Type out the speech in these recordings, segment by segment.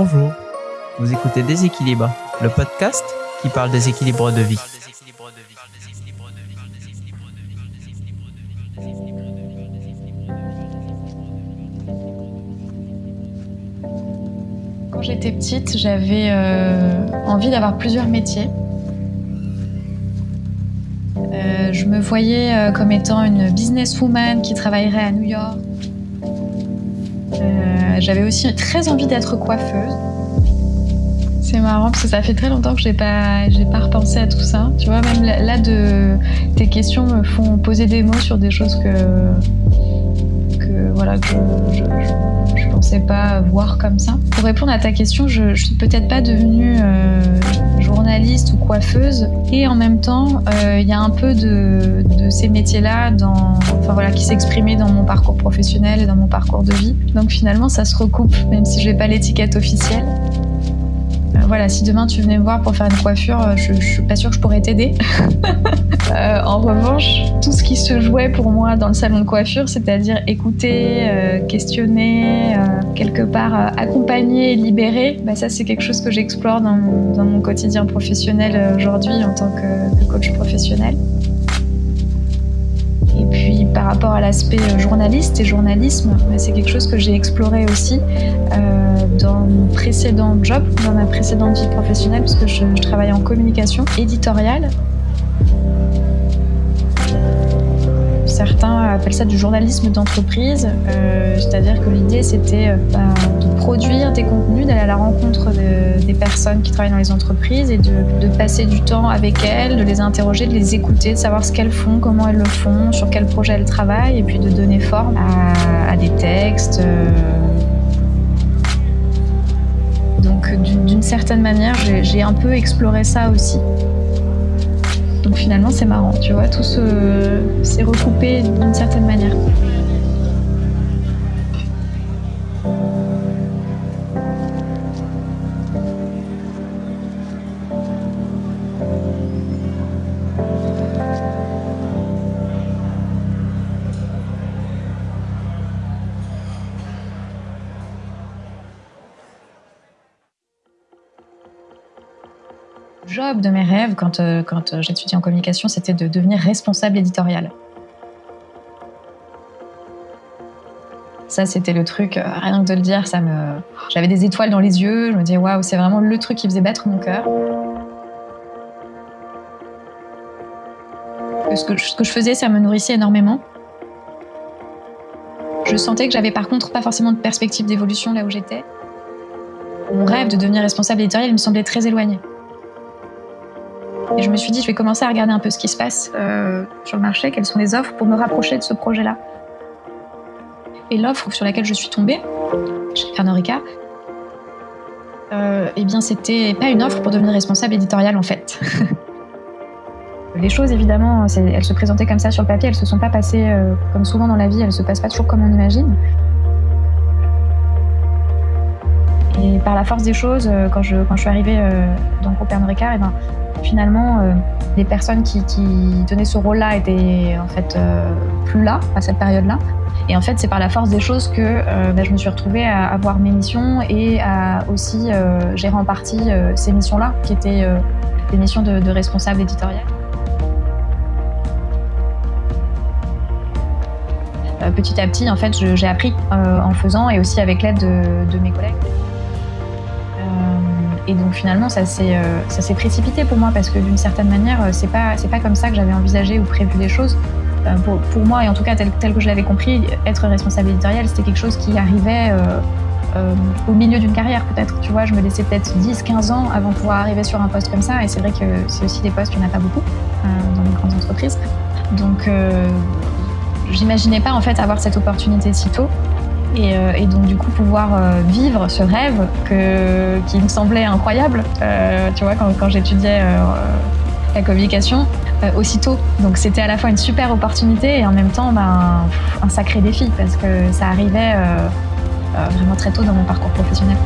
Bonjour, vous écoutez Déséquilibre, le podcast qui parle des équilibres de vie. Quand j'étais petite, j'avais euh, envie d'avoir plusieurs métiers. Euh, je me voyais euh, comme étant une businesswoman qui travaillerait à New York. J'avais aussi très envie d'être coiffeuse. C'est marrant parce que ça fait très longtemps que j'ai pas, j'ai pas repensé à tout ça. Tu vois, même là, de, tes questions me font poser des mots sur des choses que, que voilà, que je, je, pensais pas voir comme ça. Pour répondre à ta question, je, je suis peut-être pas devenue euh, journaliste ou coiffeuse, et en même temps, euh, il y a un peu de, de ces métiers-là enfin voilà, qui s'exprimaient dans mon parcours professionnel et dans mon parcours de vie. Donc finalement, ça se recoupe, même si je n'ai pas l'étiquette officielle voilà, si demain tu venais me voir pour faire une coiffure, euh, je, je suis pas sûre que je pourrais t'aider. euh, en revanche, tout ce qui se jouait pour moi dans le salon de coiffure, c'est-à-dire écouter, euh, questionner, euh, quelque part euh, accompagner et libérer, bah, ça c'est quelque chose que j'explore dans, mon quotidien professionnel euh, aujourd'hui en tant que, coach professionnel. Et puis par rapport à l'aspect journaliste et journalisme, bah, c'est quelque chose que j'ai exploré aussi euh, dans mon précédent job, dans ma précédente vie professionnelle, puisque je, je travaillais en communication éditoriale. Certains appellent ça du journalisme d'entreprise, euh, c'est-à-dire que l'idée c'était euh, bah, de produire des contenus, d'aller à la rencontre de, des personnes qui travaillent dans les entreprises et de, passer du temps avec elles, de les interroger, de les écouter, de savoir ce qu'elles font, comment elles le font, sur quel projet elles travaillent, et puis de donner forme à, à des textes. Euh, d'une certaine manière, j'ai un peu exploré ça aussi. Donc finalement, c'est marrant, tu vois, tout s'est recoupé d'une certaine manière. Job de mes rêves quand, euh, quand j'étudiais en communication, c'était de devenir responsable éditorial. Ça, c'était le truc, euh, rien que de le dire, ça me... j'avais des étoiles dans les yeux, je me disais waouh, c'est vraiment le truc qui faisait battre mon cœur. Ce que, ce que je faisais, ça me nourrissait énormément. Je sentais que j'avais par contre pas forcément de perspective d'évolution là où j'étais. Mon rêve de devenir responsable éditorial il me semblait très éloigné. Et je me suis dit, je vais commencer à regarder un peu ce qui se passe euh, sur le marché, quelles sont les offres pour me rapprocher de ce projet-là. Et l'offre sur laquelle je suis tombée, chez Pernod Ricard, euh, eh bien, c'était pas une offre pour devenir responsable éditorial en fait. les choses, évidemment, elles se présentaient comme ça sur le papier, elles se sont pas passées euh, comme souvent dans la vie, elles se passent pas toujours comme on imagine. Et par la force des choses, euh, quand je, quand je suis arrivée euh, dans le groupe Pernod Ricard, eh ben, finalement, euh, les personnes qui, qui tenaient ce rôle-là étaient en fait euh, plus là à cette période-là. Et en fait, c'est par la force des choses que ben, je me suis retrouvée à avoir mes missions et à aussi gérer en partie ces missions-là, qui étaient des missions de, de responsable éditorial. petit à petit, en fait, j'ai appris en faisant et aussi avec l'aide de, de mes collègues. Et donc finalement, ça s'est euh, précipité pour moi parce que d'une certaine manière, c'est pas c'est pas comme ça que j'avais envisagé ou prévu les choses. Euh, pour, pour, moi, et en tout cas tel, tel que je l'avais compris, être responsable éditorial, c'était quelque chose qui arrivait euh, euh au milieu d'une carrière peut-être. Tu vois, je me laissais peut-être 10-15 ans avant de pouvoir arriver sur un poste comme ça. Et c'est vrai que c'est aussi des postes qu'il n'y en a pas beaucoup dans les grandes entreprises. Donc j'imaginais pas en fait avoir cette opportunité si tôt. Et, euh, et, donc du coup pouvoir euh, vivre ce rêve qui me semblait incroyable, euh, tu vois, quand, quand j'étudiais la communication, aussitôt. Donc c'était à la fois une super opportunité et en même temps ben, un sacré défi parce que ça arrivait vraiment très tôt dans mon parcours professionnel.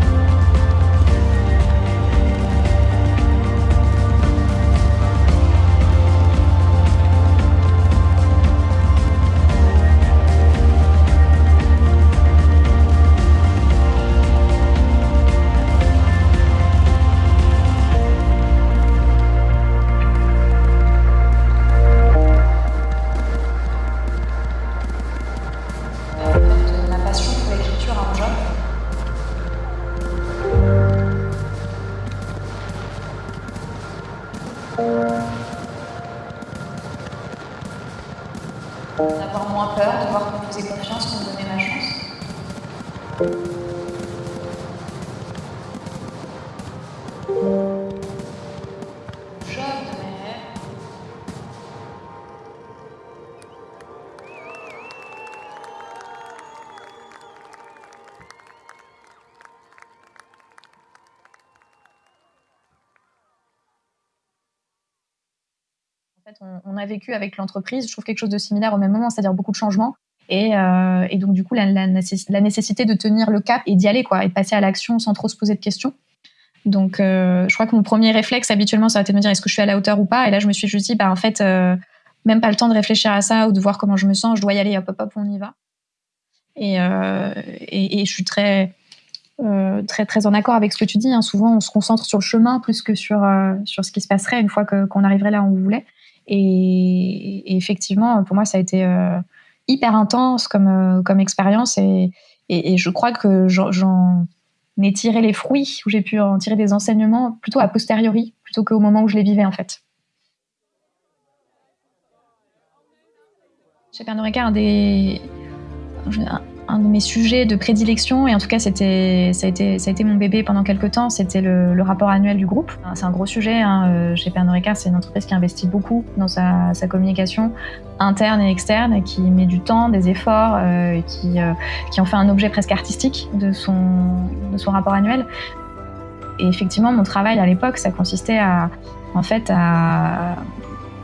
On, a vécu avec l'entreprise, je trouve quelque chose de similaire au même moment, c'est-à-dire beaucoup de changements. Et, euh, donc, du coup, la, nécessité de tenir le cap et d'y aller, quoi, et de passer à l'action sans trop se poser de questions. Donc, euh, je crois que mon premier réflexe, habituellement, ça a été de me dire est-ce que je suis à la hauteur ou pas? Et là, je me suis juste dit, bah, en fait, euh, même pas le temps de réfléchir à ça ou de voir comment je me sens, je dois y aller, hop, hop, hop, on y va. Et, je suis très, très, très en accord avec ce que tu dis. Hein. Souvent, on se concentre sur le chemin plus que sur, sur ce qui se passerait une fois qu'on arriverait là où on voulait. Et, effectivement, pour moi, ça a été euh, hyper intense comme, euh, expérience. Et, et, je crois que j'en ai tiré les fruits, où j'ai pu en tirer des enseignements plutôt a posteriori, plutôt qu'au moment où je les vivais, en fait. Chez Pernod Ricard, un des, un de mes sujets de prédilection, et en tout cas c'était, ça, a été, ça a été mon bébé pendant quelques temps, c'était le, rapport annuel du groupe. C'est un gros sujet. Hein. Euh, chez Pernod Ricard, c'est une entreprise qui investit beaucoup dans sa, communication interne et externe, qui met du temps, des efforts, euh, et qui, euh, qui en fait un objet presque artistique de son, de son rapport annuel. Et effectivement, mon travail à l'époque, ça consistait à, en fait, à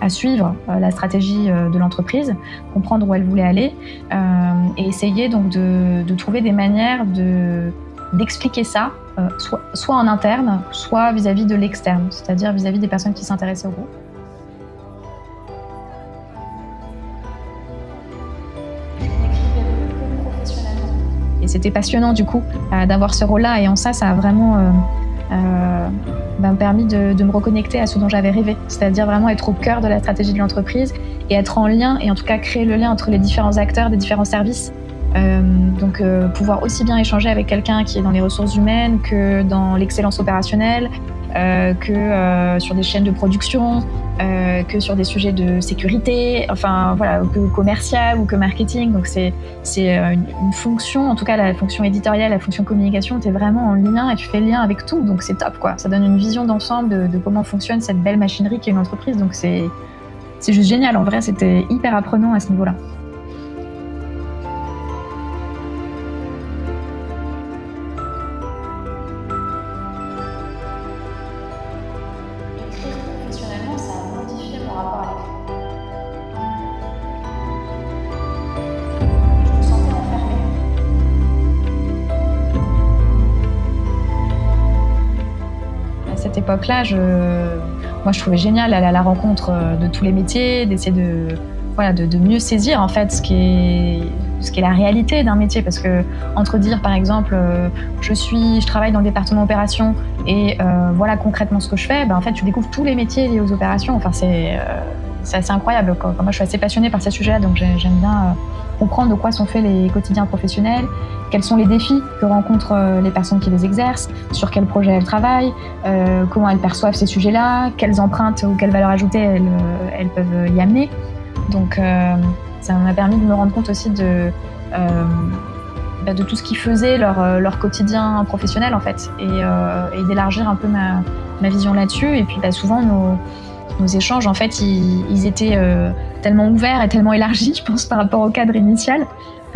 à suivre euh, la stratégie euh, de l'entreprise, comprendre où elle voulait aller euh, et essayer donc de, trouver des manières de d'expliquer ça, soit, en interne, soit vis-à-vis de l'externe, c'est-à-dire vis-à-vis des personnes qui s'intéressaient au groupe. Et c'était passionnant du coup d'avoir ce rôle-là et en ça, ça a vraiment m'a permis de, me reconnecter à ce dont j'avais rêvé, c'est-à-dire vraiment être au cœur de la stratégie de l'entreprise et être en lien et en tout cas créer le lien entre les différents acteurs des différents services. Euh, donc euh, pouvoir aussi bien échanger avec quelqu'un qui est dans les ressources humaines que dans l'excellence opérationnelle, euh, que euh, sur des chaînes de production, euh, que sur des sujets de sécurité, enfin voilà, que commercial ou que marketing. Donc c'est c'est une, une, fonction, en tout cas la fonction éditoriale, la fonction communication, tu es vraiment en lien et tu fais lien avec tout. Donc c'est top quoi. Ça donne une vision d'ensemble de, de, comment fonctionne cette belle machinerie qui est une entreprise. Donc c'est juste génial. En vrai, c'était hyper apprenant à ce niveau-là. Époque-là, je, moi, je trouvais génial d'aller à la rencontre euh, de tous les métiers, d'essayer de, voilà, de, mieux saisir en fait ce qui est, ce qui est la réalité d'un métier. Parce que entre dire, par exemple, euh, je suis, je travaille dans le département opération et euh, voilà concrètement ce que je fais, ben, en fait, tu découvres tous les métiers liés aux opérations. Enfin, c'est assez incroyable. Moi, je suis assez passionnée par ces sujets, donc j'aime bien comprendre de quoi sont faits les quotidiens professionnels, quels sont les défis que rencontrent euh, les personnes qui les exercent, sur quels projets elles travaillent, euh, comment elles perçoivent ces sujets-là, quelles empreintes ou quelles valeurs ajoutées elles, euh, peuvent y amener. Donc ça m'a permis de me rendre compte aussi de, bah, tout ce qui faisait leur, quotidien professionnel en fait et, d'élargir un peu ma, ma vision là-dessus. Et puis bah, souvent nos, nos échanges en fait ils, ils étaient tellement ouverts et tellement élargis je pense par rapport au cadre initial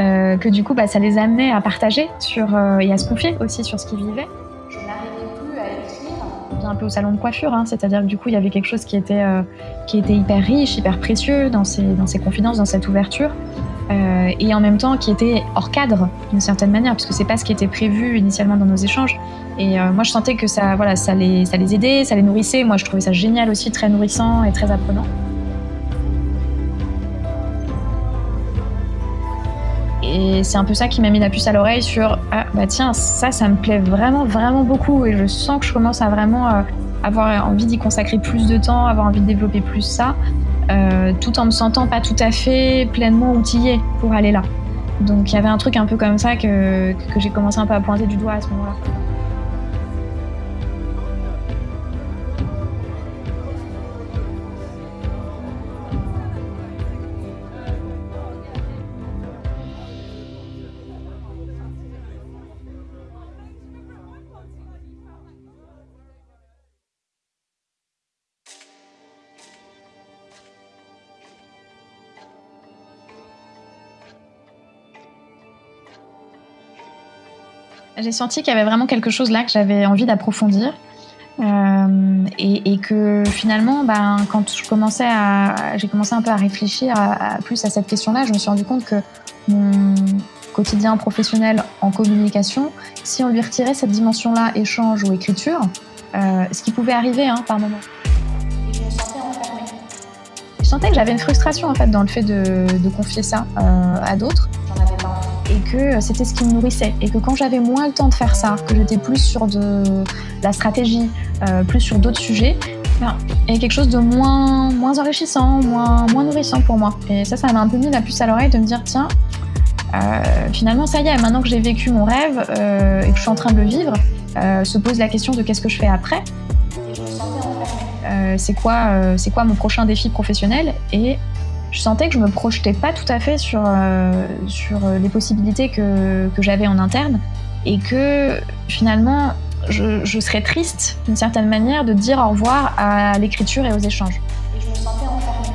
euh, que du coup, bah, ça les amenait à partager sur, euh, et à se confier aussi sur ce qu'ils vivaient. Je n'arrivais plus à écrire. un peu au salon de coiffure, hein, c'est-à-dire que du coup, il y avait quelque chose qui était, euh, qui était hyper riche, hyper précieux dans ces, dans ces confidences, dans cette ouverture, et en même temps qui était hors cadre d'une certaine manière, puisque c'est pas ce qui était prévu initialement dans nos échanges. Et moi, je sentais que ça, voilà, ça les, ça les aidait, ça les nourrissait. Moi, je trouvais ça génial aussi, très nourrissant et très apprenant. Et c'est un peu ça qui m'a mis la puce à l'oreille sur ah bah tiens ça ça me plaît vraiment vraiment beaucoup et je sens que je commence à vraiment euh, avoir envie d'y consacrer plus de temps, avoir envie de développer plus ça, euh, tout en me sentant pas tout à fait pleinement outillée pour aller là. Donc il y avait un truc un peu comme ça que, que j'ai commencé un peu à pointer du doigt à ce moment-là. J'ai senti qu'il y avait vraiment quelque chose là que j'avais envie d'approfondir. Euh, et, que finalement, ben, quand je commençais à, j'ai commencé un peu à réfléchir à, plus à cette question-là, je me suis rendu compte que mon quotidien professionnel en communication, si on lui retirait cette dimension-là, échange ou écriture, euh, ce qui pouvait arriver hein, par moment. Je sentais que j'avais une frustration en fait dans le fait de, de confier ça euh, à d'autres. Et que c'était ce qui me nourrissait. Et que quand j'avais moins le temps de faire ça, que j'étais plus sur de la stratégie, euh, plus sur d'autres sujets, ben, il y a quelque chose de moins, moins enrichissant, moins, moins nourrissant pour moi. Et ça, ça m'a un peu mis la puce à l'oreille de me dire, tiens, euh, finalement, ça y est, maintenant que j'ai vécu mon rêve euh, et que je suis en train de le vivre, se pose la question de qu'est-ce que je fais après. c'est quoi, quoi mon prochain défi professionnel Et je sentais que je me projetais pas tout à fait sur, euh, sur les possibilités que, que j'avais en interne et que finalement je, je serais triste d'une certaine manière de dire au revoir à l'écriture et aux échanges. Et je me sentais enfermée.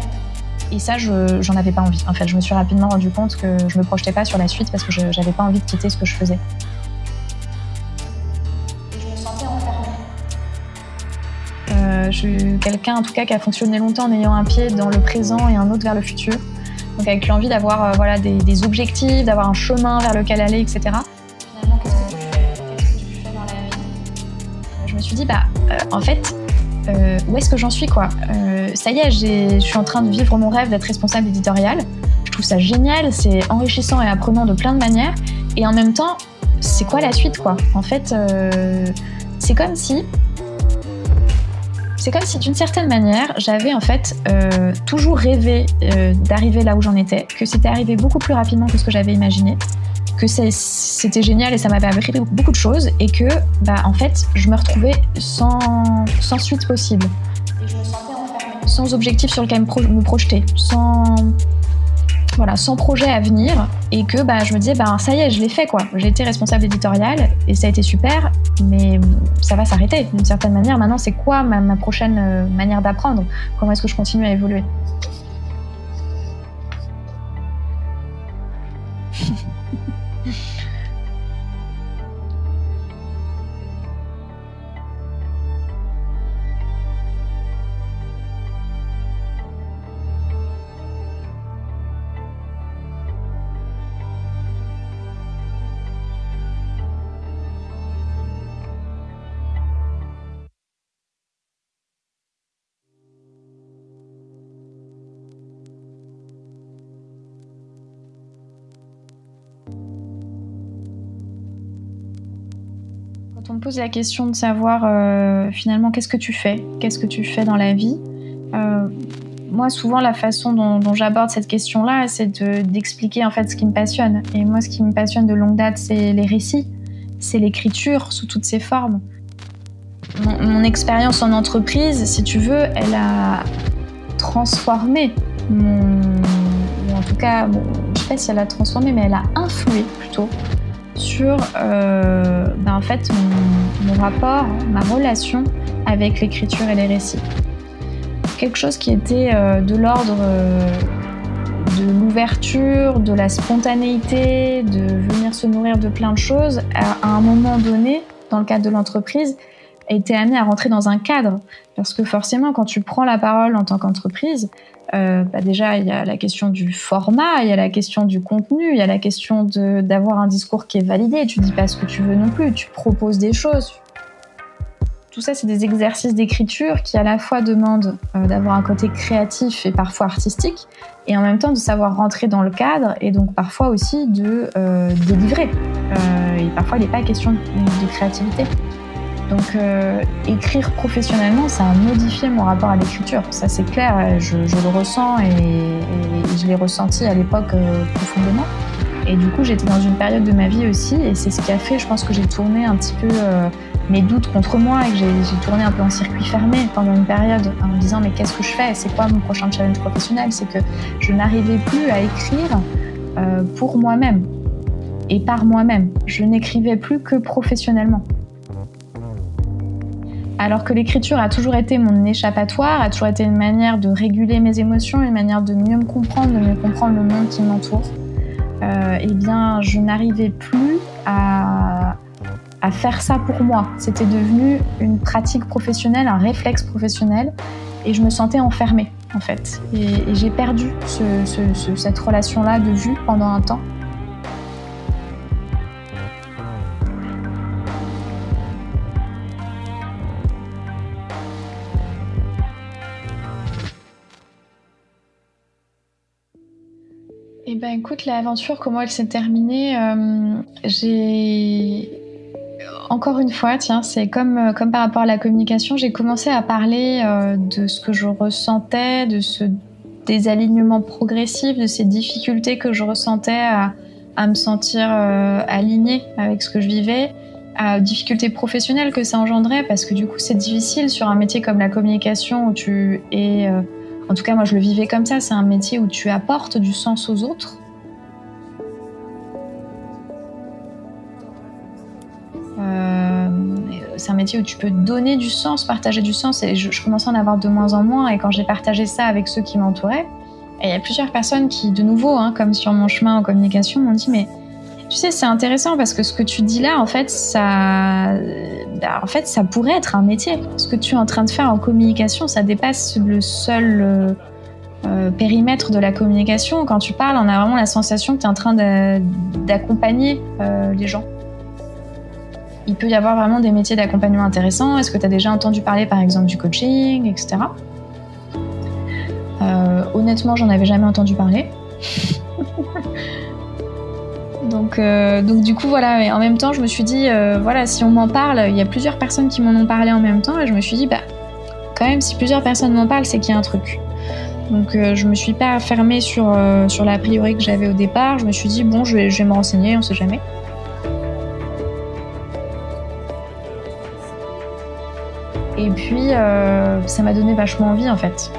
Et ça, je, j'en avais pas envie. En fait, je me suis rapidement rendu compte que je me projetais pas sur la suite parce que je, j'avais pas envie de quitter ce que je faisais. Je suis quelqu'un en tout cas qui a fonctionné longtemps en ayant un pied dans le présent et un autre vers le futur. Donc avec l'envie d'avoir euh, voilà, des, objectifs, d'avoir un chemin vers lequel aller, etc. Finalement, qu'est-ce que tu fais? Dans la vie? Je me suis dit, bah, euh, en fait, euh, où est-ce que j'en suis quoi? Ça y est, je suis en train de vivre mon rêve d'être responsable éditorial. Je trouve ça génial, c'est enrichissant et apprenant de plein de manières. Et en même temps, c'est quoi la suite quoi? En fait, c'est comme si c'est comme si d'une certaine manière, j'avais en fait euh, toujours rêvé euh, d'arriver là où j'en étais, que c'était arrivé beaucoup plus rapidement que ce que j'avais imaginé, que c'était génial et ça m'avait appris beaucoup de choses, et que bah, en fait, je me retrouvais sans, sans suite possible. Me Sans objectif sur lequel me projeter, sans voilà, sans projet à venir et que bah, je me disais, bah, ça y est, je l'ai fait quoi. J'ai été responsable éditorial et ça a été super, mais ça va s'arrêter d'une certaine manière. Maintenant, c'est quoi ma, ma prochaine euh, manière d'apprendre? Comment est-ce que je continue à évoluer? Me pose la question de savoir euh, finalement qu'est-ce que tu fais, qu'est-ce que tu fais dans la vie, euh, moi souvent la façon dont, j'aborde cette question-là, c'est d'expliquer en fait ce qui me passionne. Et moi, ce qui me passionne de longue date, c'est les récits, c'est l'écriture sous toutes ses formes. Mon, expérience en entreprise, si tu veux, elle a transformé mon, en tout cas, je sais pas si elle a transformé, mais elle a influé plutôt sur euh, en fait, mon, rapport, ma relation avec l'écriture et les récits. Quelque chose qui était euh, de l'ordre euh, de l'ouverture, de la spontanéité, de venir se nourrir de plein de choses, à, un moment donné, dans le cadre de l'entreprise, été amené à rentrer dans un cadre. Parce que forcément, quand tu prends la parole en tant qu'entreprise, euh, bah déjà, il y a la question du format, il y a la question du contenu, il y a la question d'avoir un discours qui est validé. Tu dis pas ce que tu veux non plus, tu proposes des choses. Tout ça, c'est des exercices d'écriture qui à la fois demandent euh, d'avoir un côté créatif et parfois artistique, et en même temps de savoir rentrer dans le cadre, et donc parfois aussi de euh, délivrer. et parfois, il n'est pas question de créativité. Donc euh, écrire professionnellement, ça a modifié mon rapport à l'écriture. Ça c'est clair, je, le ressens et, je l'ai ressenti à l'époque euh, profondément. Et du coup, j'étais dans une période de ma vie aussi, et c'est ce qui a fait, je pense, que j'ai tourné un petit peu euh, mes doutes contre moi et que j'ai tourné un peu en circuit fermé pendant une période en me disant mais qu'est-ce que je fais? C'est quoi mon prochain challenge professionnel? C'est que je n'arrivais plus à écrire pour moi-même et par moi-même. Je n'écrivais plus que professionnellement. Alors que l'écriture a toujours été mon échappatoire, a toujours été une manière de réguler mes émotions, une manière de mieux me comprendre, de mieux comprendre le monde qui m'entoure, euh, eh bien, je n'arrivais plus à à faire ça pour moi. C'était devenu une pratique professionnelle, un réflexe professionnel, et je me sentais enfermée en fait. Et, j'ai perdu cette relation-là de vue pendant un temps. Ben écoute, l'aventure, comment elle s'est terminée, euh, j'ai encore une fois, tiens, c'est comme, euh, comme par rapport à la communication, j'ai commencé à parler euh, de ce que je ressentais, de ce désalignement progressif, de ces difficultés que je ressentais à, me sentir alignée avec ce que je vivais, à difficultés professionnelles que ça engendrait, parce que du coup c'est difficile sur un métier comme la communication où tu es en tout cas, moi, je le vivais comme ça. C'est un métier où tu apportes du sens aux autres. Euh, c'est un métier où tu peux donner du sens, partager du sens. Et je, commençais à en avoir de moins en moins. Et quand j'ai partagé ça avec ceux qui m'entouraient, il y a plusieurs personnes qui, de nouveau, hein, comme sur mon chemin en communication, m'ont dit mais tu sais, c'est intéressant parce que ce que tu dis là, en fait, ça, bah, en fait, ça pourrait être un métier. Ce que tu es en train de faire en communication, ça dépasse le seul euh, euh, périmètre de la communication. Quand tu parles, on a vraiment la sensation que tu es en train d'accompagner euh, les gens. Il peut y avoir vraiment des métiers d'accompagnement intéressants. Est-ce que tu as déjà entendu parler, par exemple, du coaching, etc. honnêtement, j'en avais jamais entendu parler. Donc, euh, donc du coup, voilà. Et en même temps, je me suis dit, euh, voilà, si on m'en parle, il y a plusieurs personnes qui m'en ont parlé en même temps. Et je me suis dit, bah, quand même, si plusieurs personnes m'en parlent, c'est qu'il y a un truc. Donc, euh, je me suis pas fermée sur, sur l'a priori que j'avais au départ. Je me suis dit, bon, je vais, je me renseigner, on sait jamais. Et puis, ça m'a donné vachement envie, en fait.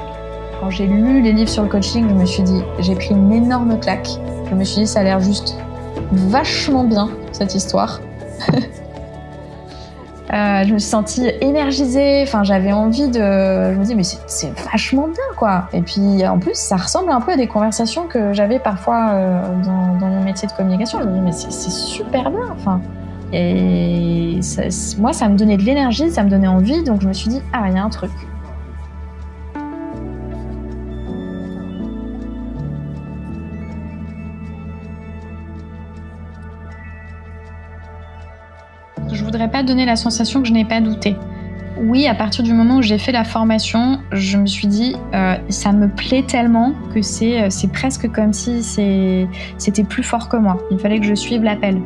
Quand j'ai lu les livres sur le coaching, je me suis dit, j'ai pris une énorme claque. Je me suis dit, ça a l'air juste vachement bien, cette histoire. Euh, je me suis sentie énergisée, enfin j'avais envie de... Je me dis mais c'est vachement bien quoi. Et puis en plus ça ressemble un peu à des conversations que j'avais parfois euh, dans, mon métier de communication. Je me dis mais c'est super bien. Enfin, et moi ça me donnait de l'énergie, ça me donnait envie, donc je me suis dit ah il y a un truc. Voudrais pas donner la sensation que je n'ai pas douté. Oui, à partir du moment où j'ai fait la formation, je me suis dit, euh, ça me plaît tellement que c'est euh, presque comme si c'était plus fort que moi. Il fallait que je suive l'appel.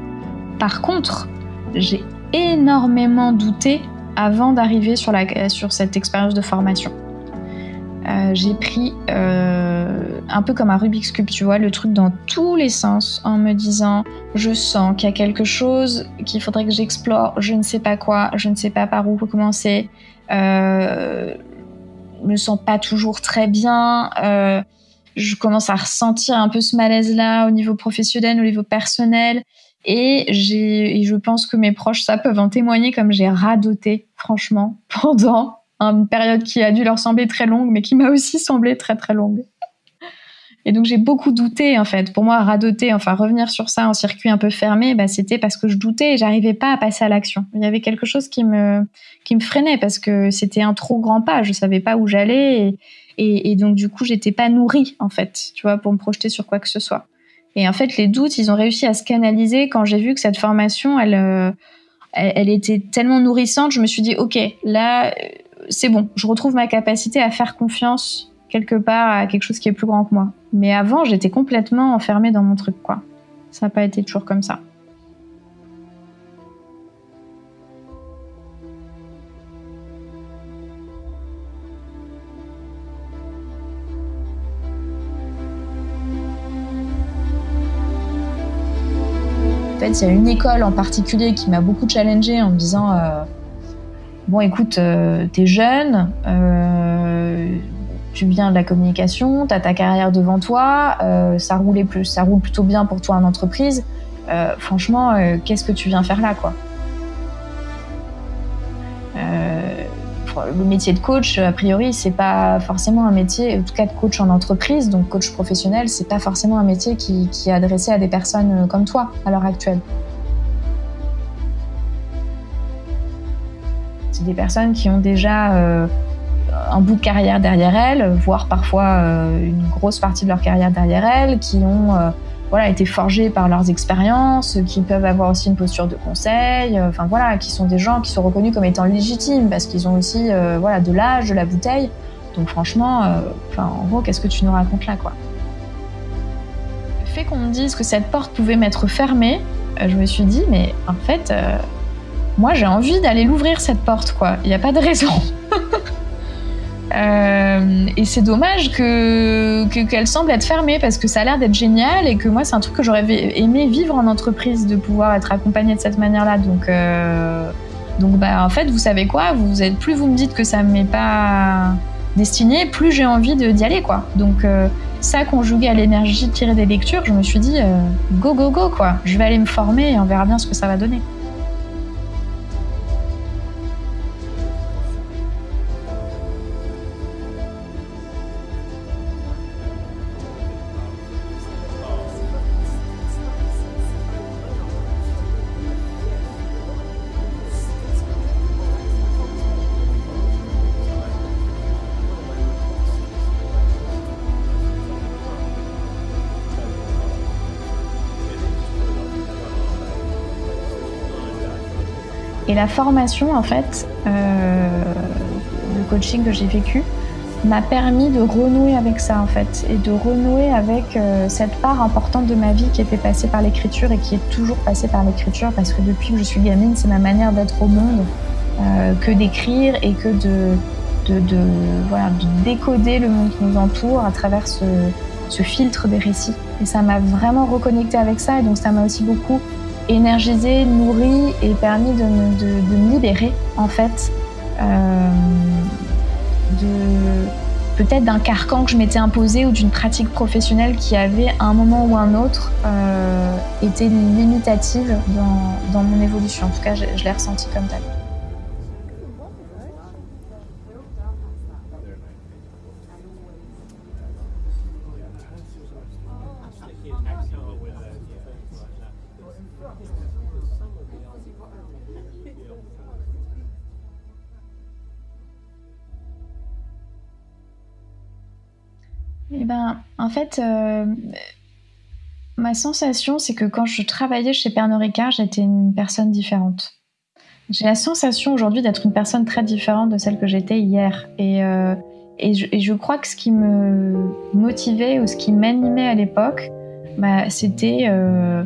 Par contre, j'ai énormément douté avant d'arriver sur cette expérience de formation. Euh, j'ai pris euh, un peu comme un Rubik's Cube, tu vois, le truc dans tous les sens en me disant je sens qu'il y a quelque chose qu'il faudrait que j'explore, je ne sais pas quoi, je ne sais pas par où commencer, euh, je me sens pas toujours très bien, euh, je commence à ressentir un peu ce malaise-là au niveau professionnel, au niveau personnel. Et, j'ai, et je pense que mes proches, ça peuvent en témoigner comme j'ai radoté, franchement, pendant une période qui a dû leur sembler très longue, mais qui m'a aussi semblé très très longue. Et donc j'ai beaucoup douté en fait. Pour moi, radoter, enfin revenir sur ça en circuit un peu fermé, bah, c'était parce que je doutais et j'arrivais pas à passer à l'action. Il y avait quelque chose qui me qui me freinait parce que c'était un trop grand pas. Je savais pas où j'allais et, donc du coup j'étais pas nourrie en fait, tu vois, pour me projeter sur quoi que ce soit. Et en fait les doutes, ils ont réussi à se canaliser quand j'ai vu que cette formation, elle, euh, elle était tellement nourrissante. Je me suis dit ok, là c'est bon, je retrouve ma capacité à faire confiance quelque part à quelque chose qui est plus grand que moi. Mais avant, j'étais complètement enfermée dans mon truc, quoi. Ça n'a pas été toujours comme ça. En fait, il y a une école en particulier qui m'a beaucoup challengée en me disant euh, bon écoute, euh, t'es jeune, euh, tu viens de la communication, t'as ta carrière devant toi, euh, ça roule plutôt bien pour toi en entreprise. franchement, qu'est-ce que tu viens faire là, quoi? Le métier de coach, a priori, c'est pas forcément un métier, en tout cas de coach en entreprise, donc coach professionnel, c'est pas forcément un métier qui est adressé à des personnes comme toi à l'heure actuelle. Des personnes qui ont déjà euh, un bout de carrière derrière elles, voire parfois euh, une grosse partie de leur carrière derrière elles, qui ont euh, voilà, été forgées par leurs expériences, qui peuvent avoir aussi une posture de conseil, enfin voilà, qui sont des gens qui sont reconnus comme étant légitimes parce qu'ils ont aussi voilà, de l'âge, de la bouteille. Donc franchement, en gros, qu'est-ce que tu nous racontes là quoi? Le fait qu'on me dise que cette porte pouvait m'être fermée, je me suis dit, mais en fait, moi j'ai envie d'aller l'ouvrir cette porte quoi, il n'y a pas de raison. Euh, et c'est dommage que que- qu'elle semble être fermée parce que ça a l'air d'être génial et que moi c'est un truc que j'aurais aimé vivre en entreprise de pouvoir être accompagnée de cette manière-là. Donc euh, donc bah en fait vous savez quoi, vous êtes plus vous me dites que ça m'est pas destiné, plus j'ai envie d'y aller quoi. Donc euh, ça conjugué à l'énergie tirée des lectures, je me suis dit go go go quoi. Je vais aller me former et on verra bien ce que ça va donner. Et la formation, en fait, euh, le coaching que j'ai vécu, m'a permis de renouer avec ça, en fait, et de renouer avec euh, cette part importante de ma vie qui était passée par l'écriture et qui est toujours passée par l'écriture, parce que depuis que je suis gamine, c'est ma manière d'être au monde, euh, que d'écrire et que de, voilà, de décoder le monde qui nous entoure à travers ce, ce filtre des récits. Et ça m'a vraiment reconnecté avec ça, et donc ça m'a aussi beaucoup énergisé, nourri et permis de me, de, me libérer en fait euh, peut-être d'un carcan que je m'étais imposé ou d'une pratique professionnelle qui avait à un moment ou un autre euh, été limitative dans, mon évolution. En tout cas, je, je l'ai ressenti comme tel. Fait, euh, ma sensation, c'est que quand je travaillais chez Pernod Ricard, j'étais une personne différente. J'ai la sensation aujourd'hui d'être une personne très différente de celle que j'étais hier. Et, euh, je, crois que ce qui me motivait ou ce qui m'animait à l'époque, bah, c'était euh,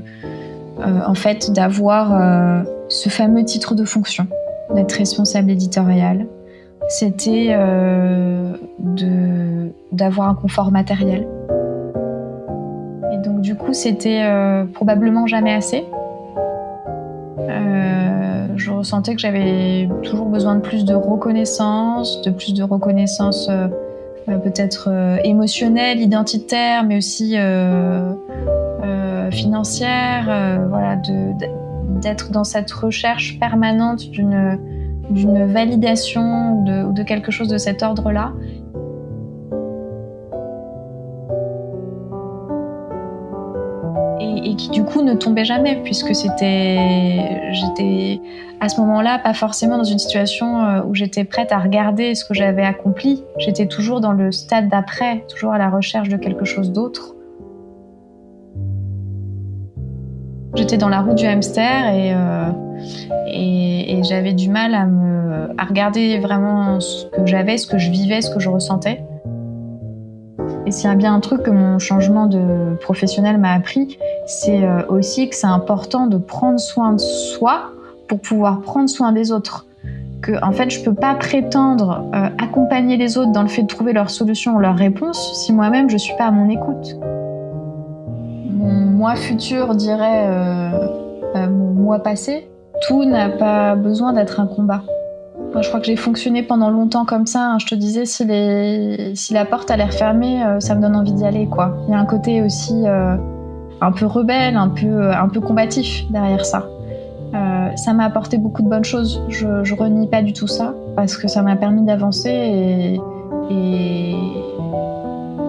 en fait d'avoir ce fameux titre de fonction, d'être responsable éditorial. C'était d'avoir un confort matériel. C'était euh, probablement jamais assez. Euh, je ressentais que j'avais toujours besoin de plus de reconnaissance, de plus de reconnaissance euh, peut-être émotionnelle, identitaire, mais aussi financière. voilà, d'être dans cette recherche permanente d'une validation ou de, de, quelque chose de cet ordre-là. Et, qui du coup ne tombait jamais puisque c'était, j'étais à ce moment-là pas forcément dans une situation euh, où j'étais prête à regarder ce que j'avais accompli. J'étais toujours dans le stade d'après, toujours à la recherche de quelque chose d'autre. J'étais dans la roue du hamster et euh, et, et j'avais du mal à me à regarder vraiment ce que j'avais, ce que je vivais, ce que je ressentais. Et s'il y a bien un truc que mon changement de professionnel m'a appris, c'est aussi que c'est important de prendre soin de soi pour pouvoir prendre soin des autres. Que en fait, je peux pas prétendre euh, accompagner les autres dans le fait de trouver leur solution ou leur réponse si moi-même je suis pas à mon écoute. Mon moi futur dirait euh, euh, mon moi passé, tout n'a pas besoin d'être un combat. Je crois que j'ai fonctionné pendant longtemps comme ça. Hein. Je te disais, si, la porte a l'air fermée, euh, ça me donne envie d'y aller. Quoi. Il y a un côté aussi euh, un peu rebelle, un peu, peu combatif derrière ça. Euh, ça m'a apporté beaucoup de bonnes choses. Je, je renie pas du tout ça parce que ça m'a permis d'avancer et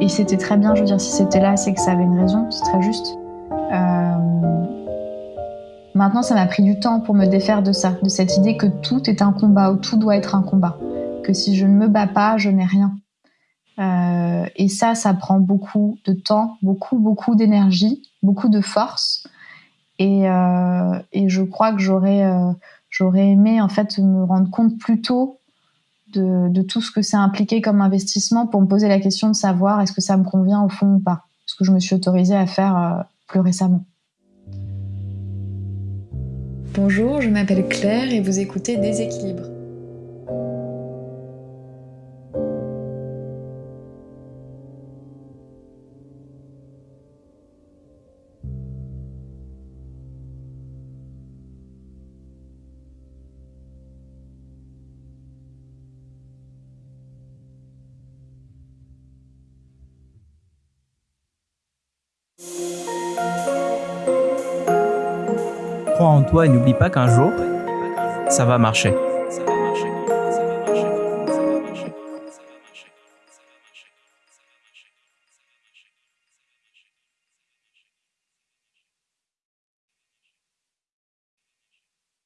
c'était très bien. Je veux dire, si c'était là, c'est que ça avait une raison. C'est très juste. Maintenant, ça m'a pris du temps pour me défaire de ça, de cette idée que tout est un combat ou tout doit être un combat. Que si je ne me bats pas, je n'ai rien. Euh, et ça, ça prend beaucoup de temps, beaucoup, beaucoup d'énergie, beaucoup de force. Et, euh, je crois que j'aurais, euh, j'aurais aimé en fait me rendre compte plus tôt de, de tout ce que ça impliquait comme investissement pour me poser la question de savoir est-ce que ça me convient au fond ou pas. Ce que je me suis autorisée à faire plus récemment. Bonjour, je m'appelle Claire et vous écoutez Déséquilibre. Toi et n'oublie pas qu'un jour, ça va marcher.